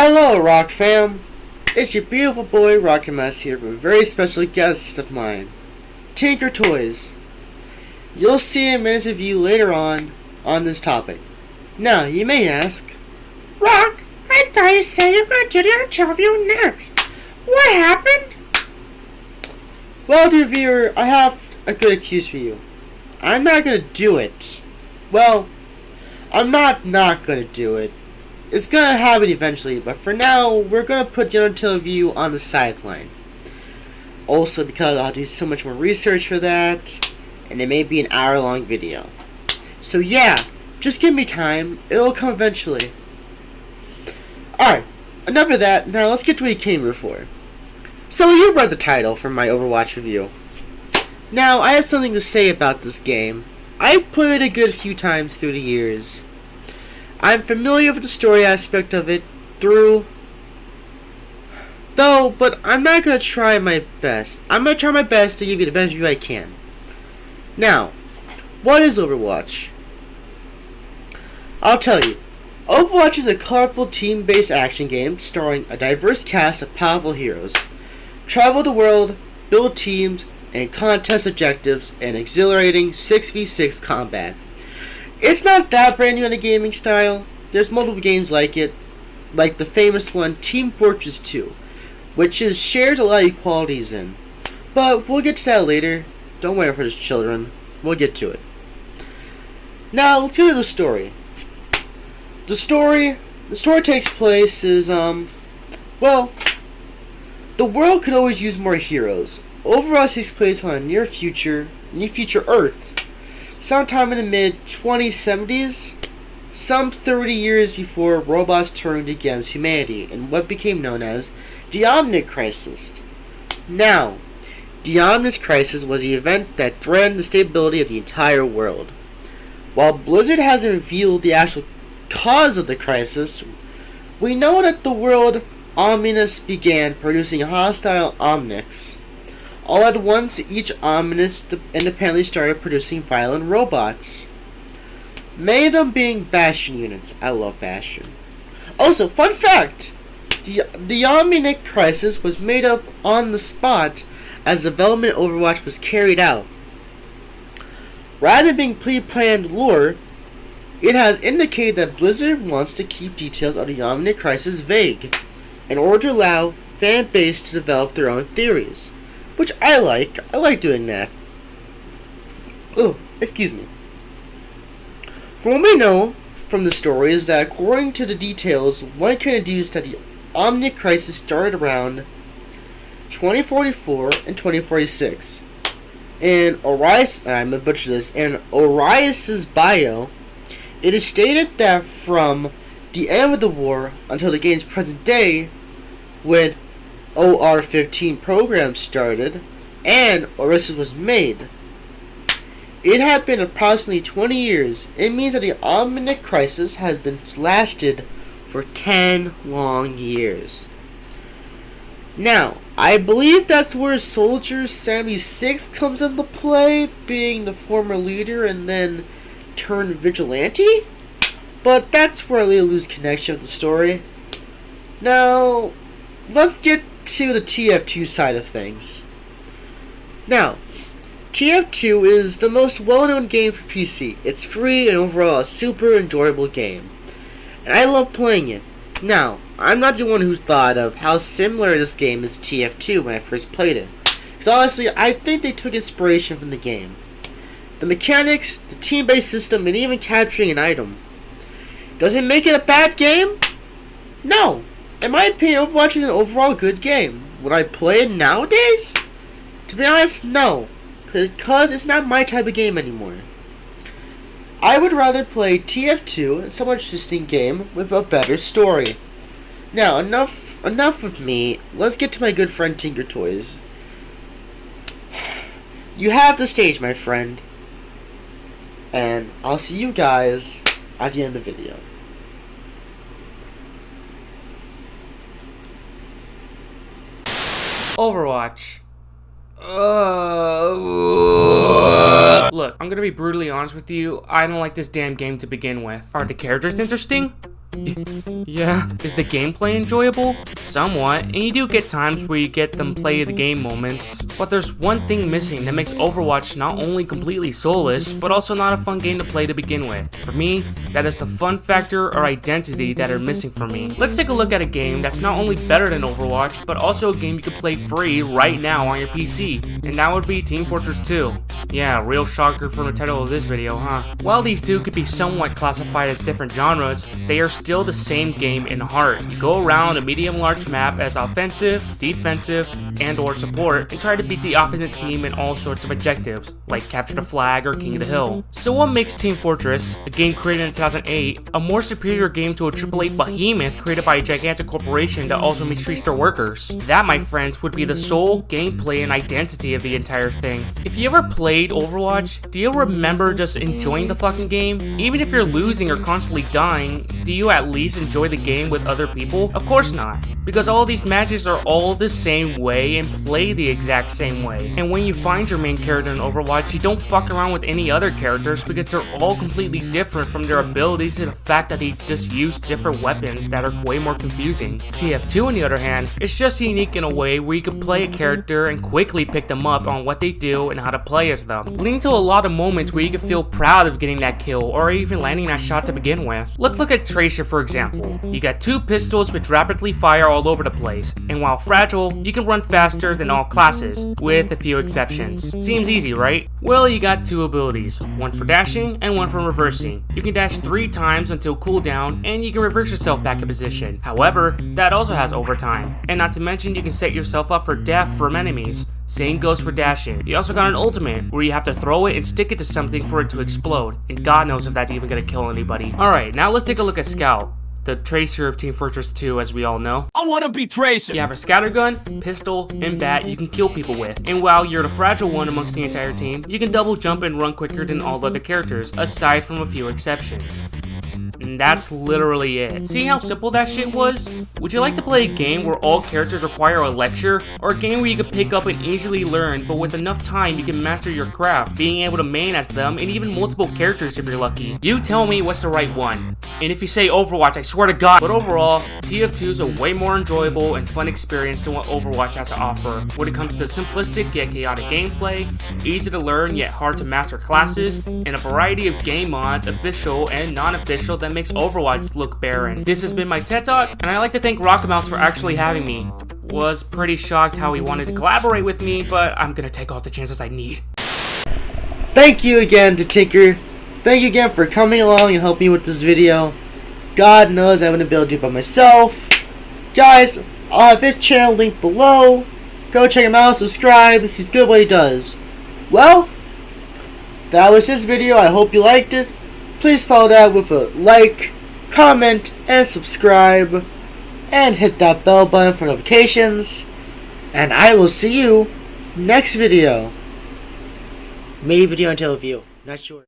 Hello, Rock fam! It's your beautiful boy, Rocket Mess here with a very special guest of mine, Tinker Toys. You'll see a minute review later on on this topic. Now, you may ask, Rock, I thought you said you were going to do the interview next. What happened? Well, dear viewer, I have a good excuse for you. I'm not gonna do it. Well, I'm not not gonna do it. It's gonna happen eventually, but for now, we're gonna put Gentle View on the sideline. Also, because I'll do so much more research for that, and it may be an hour long video. So, yeah, just give me time, it'll come eventually. Alright, enough of that, now let's get to what you came here for. So, you read the title from my Overwatch review. Now, I have something to say about this game. I played it a good few times through the years. I'm familiar with the story aspect of it through though, but I'm not gonna try my best. I'm gonna try my best to give you the best view I can. Now, what is Overwatch? I'll tell you. Overwatch is a colorful team-based action game starring a diverse cast of powerful heroes. Travel the world, build teams, and contest objectives in exhilarating 6v6 combat. It's not that brand new in the gaming style. There's multiple games like it, like the famous one Team Fortress 2, which is shares a lot of equalities in. But we'll get to that later. Don't worry for those children. We'll get to it. Now let's get to the story. The story the story takes place is um well the world could always use more heroes. Overall, takes place on a near future near future Earth sometime in the mid 2070s, some 30 years before robots turned against humanity in what became known as the Omnic Crisis. Now, the Omnic Crisis was the event that threatened the stability of the entire world. While Blizzard hasn't revealed the actual cause of the crisis, we know that the world Omnus began producing hostile Omnics. All at once, each Omnus independently started producing violent robots. Many of them being Bastion units. I love Bastion. Also, fun fact! The, the Omnic Crisis was made up on the spot as development Overwatch was carried out. Rather than being pre-planned lore, it has indicated that Blizzard wants to keep details of the Omnic Crisis vague, in order to allow fan base to develop their own theories. Which I like. I like doing that. Oh, excuse me. From what we know from the story is that according to the details, one can deduce that the Omnic Crisis started around 2044 and 2046. In Orias, I'm gonna butcher this, in Orias's bio, it is stated that from the end of the war until the game's present day, when OR-15 program started and Orisa was made. It had been approximately 20 years. It means that the Omnic Crisis has been lasted for 10 long years. Now, I believe that's where Soldier 76 comes into play, being the former leader and then turned vigilante? But that's where I lose connection with the story. Now, let's get to the TF2 side of things. Now, TF2 is the most well-known game for PC. It's free and overall a super enjoyable game. And I love playing it. Now, I'm not the one who thought of how similar this game is to TF2 when I first played it. Because honestly, I think they took inspiration from the game. The mechanics, the team-based system, and even capturing an item. Does it make it a bad game? No, in my opinion, Overwatch is an overall good game. Would I play it nowadays? To be honest, no. Because it's not my type of game anymore. I would rather play TF2, a somewhat interesting game, with a better story. Now, enough enough of me. Let's get to my good friend Tinker Toys. You have the stage, my friend. And I'll see you guys at the end of the video. Overwatch. Uh, look, I'm gonna be brutally honest with you. I don't like this damn game to begin with. Are the characters interesting? Yeah, is the gameplay enjoyable? Somewhat, and you do get times where you get them play the game moments. But there's one thing missing that makes Overwatch not only completely soulless, but also not a fun game to play to begin with. For me, that is the fun factor or identity that are missing for me. Let's take a look at a game that's not only better than Overwatch, but also a game you can play free right now on your PC, and that would be Team Fortress 2. Yeah, real shocker from the title of this video, huh? While these two could be somewhat classified as different genres, they are still the same game in heart. You go around a medium-large map as offensive, defensive, and or support, and try to beat the opposite team in all sorts of objectives, like capture the flag or king of the hill. So what makes Team Fortress, a game created in 2008, a more superior game to a AAA behemoth created by a gigantic corporation that also mistreats their workers? That, my friends, would be the sole gameplay and identity of the entire thing. If you ever played Overwatch, do you remember just enjoying the fucking game? Even if you're losing or constantly dying, do you at least enjoy the game with other people? Of course not, because all these matches are all the same way and play the exact same way. And when you find your main character in Overwatch, you don't fuck around with any other characters because they're all completely different from their abilities to the fact that they just use different weapons that are way more confusing. TF2 on the other hand, is just unique in a way where you can play a character and quickly pick them up on what they do and how to play as them, leading to a lot of moments where you can feel proud of getting that kill or even landing that shot to begin with. Let's look at Tracer for example. You got two pistols which rapidly fire all over the place, and while fragile, you can run faster than all classes, with a few exceptions. Seems easy, right? Well, you got two abilities, one for dashing and one for reversing. You can dash three times until cooldown, and you can reverse yourself back in position. However, that also has overtime, and not to mention you can set yourself up for death from enemies. Same goes for dashing. You also got an ultimate, where you have to throw it and stick it to something for it to explode, and god knows if that's even gonna kill anybody. Alright, now let's take a look at Scout the tracer of Team Fortress 2, as we all know. I wanna be Tracer! You have a scattergun, pistol, and bat you can kill people with. And while you're the fragile one amongst the entire team, you can double jump and run quicker than all other characters, aside from a few exceptions. And that's literally it. See how simple that shit was? Would you like to play a game where all characters require a lecture? Or a game where you can pick up and easily learn, but with enough time you can master your craft, being able to main as them, and even multiple characters if you're lucky? You tell me what's the right one. And if you say Overwatch, I swear to god. But overall, TF2 is a way more enjoyable and fun experience than what Overwatch has to offer when it comes to simplistic yet chaotic gameplay, easy to learn yet hard to master classes, and a variety of game mods, official and non-official that makes Overwatch look barren. This has been my TED Talk, and I'd like to thank Rockamouse for actually having me. Was pretty shocked how he wanted to collaborate with me, but I'm gonna take all the chances I need. Thank you again to Tinker. Thank you again for coming along and helping me with this video. God knows I wouldn't be able to do it by myself. Guys, I'll have his channel linked below. Go check him out, subscribe. He's good at what he does. Well, that was this video. I hope you liked it. Please follow that with a like, comment, and subscribe. And hit that bell button for notifications. And I will see you next video. Maybe video until view. Not sure.